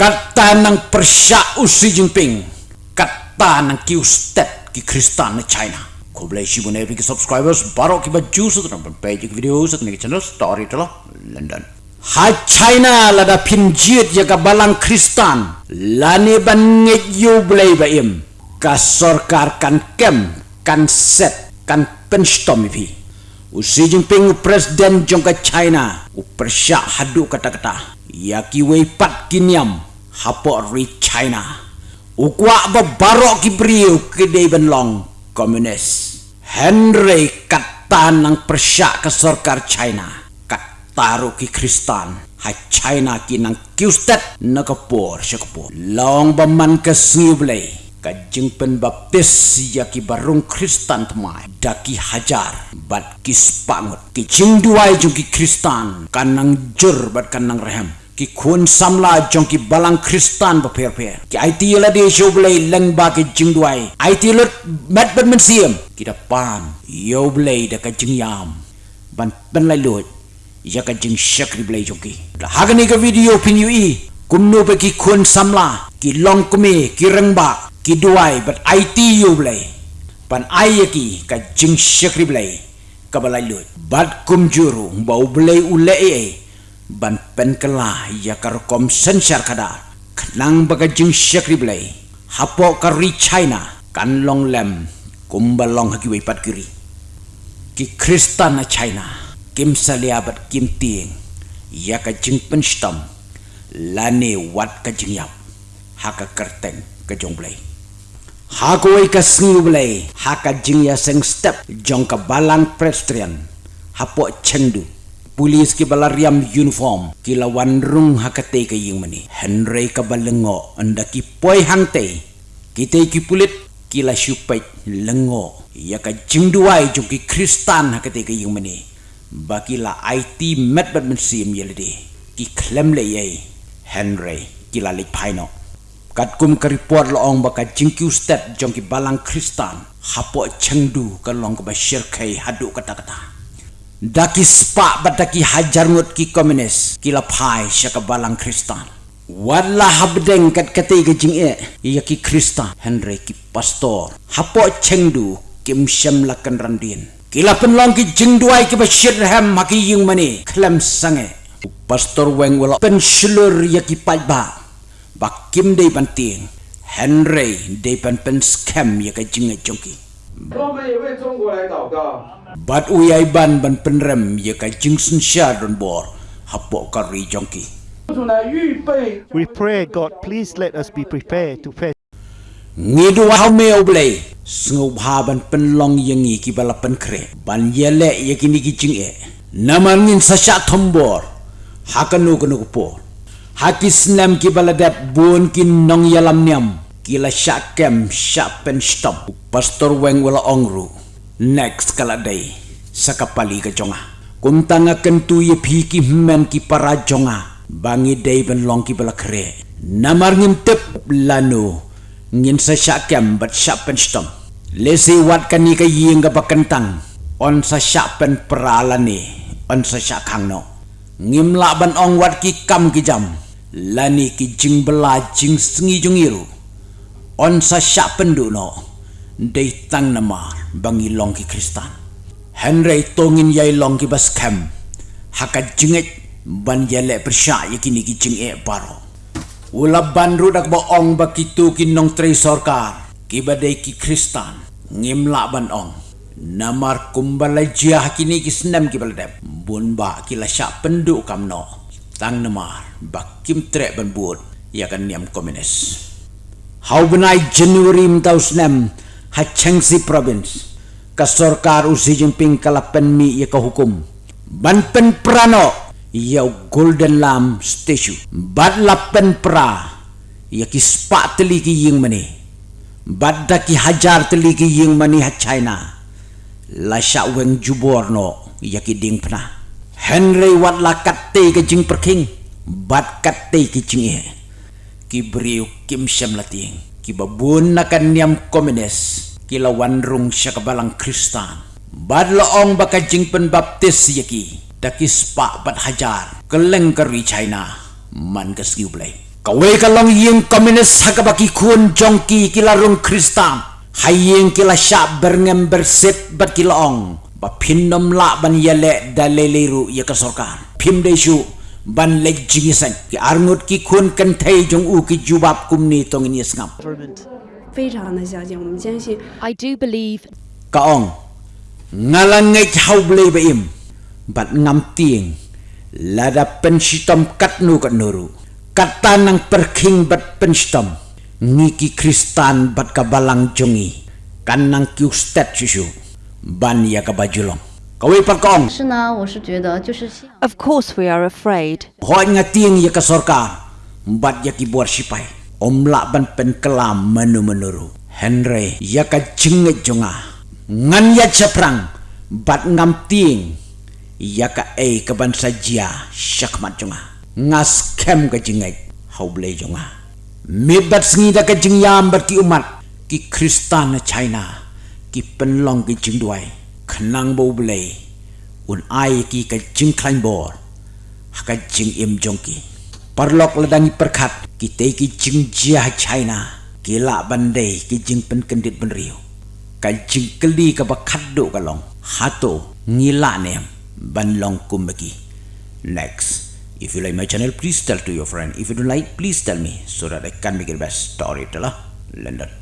kata ng Persya Xi Jinping. Kata ng Q-Stat ki Kristan na China. Ko boleh si mo every subscribers baru ki baju sa tanang page ki video sa tanang channel story to London. Ha China lada pinjit ya ka balang Kristan. Lani ban nget yu boleh ba im. Ka sorkar kan kem kan set kan penstom pi u Xi Jinping presiden jongka China. U Persya hadu kata-kata. Ya ki wei pat kiniam hapo ri China. Ukwa ba barok ki brio ke dei ben long komunis. Henry kata nang persya ke sorkar China. Kataru ki Kristan. Ha China ki nang kiustet na kapor. Long ba man ke siublay. Kajing pen baptis ya ki barung Kristan temai. Daki hajar bat ki spangut. Ki jing duai jung ki Kristan. Kanang jur bat kanang rehem per ki it la de show blay leng ba ki jing duai. It lut met ban men siem. Ki da pan yo blay da ka jing yam. Ban ban lai lut ya ka jing shakri blay jong ki. Da hagani ka video pin yu i. Kum no pe ki kun samla ki long kume ki reng ba ki duai but it yo blay pan ai ki ka jing shakri blay ka balai lut bat kum juru ba blay ule e ban pen kala ya kar kom sensar kada. Nang baga jing syakri blai hapo kari china. Kan long lem kumba long hagi wei pat kiri. Ki kristan na china. Kim salia bat kim tieng. Ya ka jing pen stam lane wat ka jing yap. Ha ka kerteng ka jong blai ha ko wei ka singu blai ha ka jing ya seng step. Jong ka balang prestrian hapo chengdu pulis ki balariam uniform. Ki lawan rung hakate ka ying mani henry ka balengo anda ki poi hangte ki te ki pulit. Ki la shupai lengo ya ka jingduai jung ki kristan hakate ka ying mani baki la it met bat men sim yelede ki klem le ye. Henry ki la lik paino kat kum ka report lo ong baka jingku step jong ki balang kristan. Hapo chengdu ka long ka ba shirkai hadu kata kata daki spa bataki hajar ngut ki komunis. Pai syaka balang kristan. Wala habdeng kat kate ke jing e. Ya ki kristan. Henry ki pastor. Hapo chengdu kim syam lakan randin. Kila penlong ki jing duai ki bashir ham maki yung mani. Klam sange. Pastor weng wala pen shlur ya ki pai ba. Ba kim dei banting henry dei pan pen scam ya ka jing e jongki But we ai ban ban pen rem ye kai jing sha don bor hapok ka ri jong. We pray God please let us be prepared to face. Ngi du ha me o ble sngu ba ban pen long ye ngi ki bala pen kre ban ye ye kini ki jing e. Namang in sa sha thom bor hakanu kanu ko po. Hakis nam ki bala dap bon kin nong yalam nyam ki la sha kem sha pen stop. Pastor weng wala ongru. Next kala day sa kapali ka jonga. Kung tanga kentu ye piki men ki para jonga. Bangi day ben long ki bala kre. Namar ngin tep lano. Ngin sa syakem bat syapen stom. Lesi wat kani ka ying ka bakentang. On sa syapen peralani. On sa syakang no. Ngim ban ong wat ki kam ki jam. Lani ki jing bela jing sengi jungiru. On sa syapen du no day tang nama bangi long ki kristan. Henry tongin yai long ki bas kem hakat jinget ban yale persya yakini ki jing e baro. Ula ban rudak ba ong ba kitu ki nong tre sorkar ki badai ki kristan ngimla ban ong. Namar kumbala jia kini ki senam ki baladep bun ba ki la sya pendu kam no. Tang namar ba kim tre ban bud ya kan niam komunis How benai Januari mtau senam Hachengsi province ka sorkar u Xi Jinping kalapen mi ya ka hukum. Ban pen prano ya golden lam statue. Bad lapen pra ya ki spa teli ki ying mani. Bad da ki hajar teli ki ying mani ha china. La sha weng jubor no ya ki ding pna henry wat la katte ke jing perking bad katte ki jing e ki briu kim sham lating. Ki babun nakan niam komunis. Ki lawan rung siya kabalang kristan. Bad loong baka jingpen baptis yaki daki spa bat hajar. Keleng kari china. Man ka skiu blay Kawai kalong yung komunis hakabaki kun jongki kilarung kristan. Hayeng kila syak berngem bersip bat kilaong. Ba pinom la ban yale daleleru ya kasorkan. Pim desu ban leg jingisan ki arnut ki khun kan thai jong u ki jubab kum ni tong ni sngam. I do believe ka ong ngalang ngai ba im. Bat ngam tieng la da pen sitom kat nu kat nuru. Kata nang perking bat pen sitom ki kristan bat kabalang jongi. Kan nang ki ustad susu ban ya ka bajulong. Kawai par kaong. 是呢，我是觉得就是希望 Of course we are afraid. Hoi nga tieng ya ka sorkar. Bat ya ki buar sipai. Om la ban pen kelam menu menuru. Henry ya ka jengit jonga. Ngan ya ceprang. Bat ngam tieng. Ya ka e ka ban sajia syakmat jonga. Ngas kem ka jengit. Hau blei jonga. Mi bat sengi da ka jengyam bat ki umat. Ki kristan na China. Ki penlong ki jengduai. Kenang bau blei. Un ai ki ka jeng klain bor haka jing im jongki. Parlok ladangi perkat. Kita ki jing jia china. Kila bandai ki jing pen kendit benriu ka jing keli ka bakat do kalong hato ngila nem ban long kumbaki next if you like my channel please tell to your friend. If you don't like please tell me so that i can make it best story telah. London